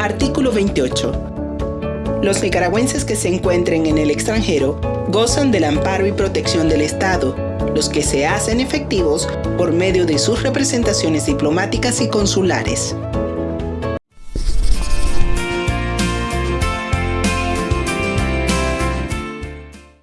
Artículo 28. Los nicaragüenses que se encuentren en el extranjero gozan del amparo y protección del Estado, los que se hacen efectivos por medio de sus representaciones diplomáticas y consulares.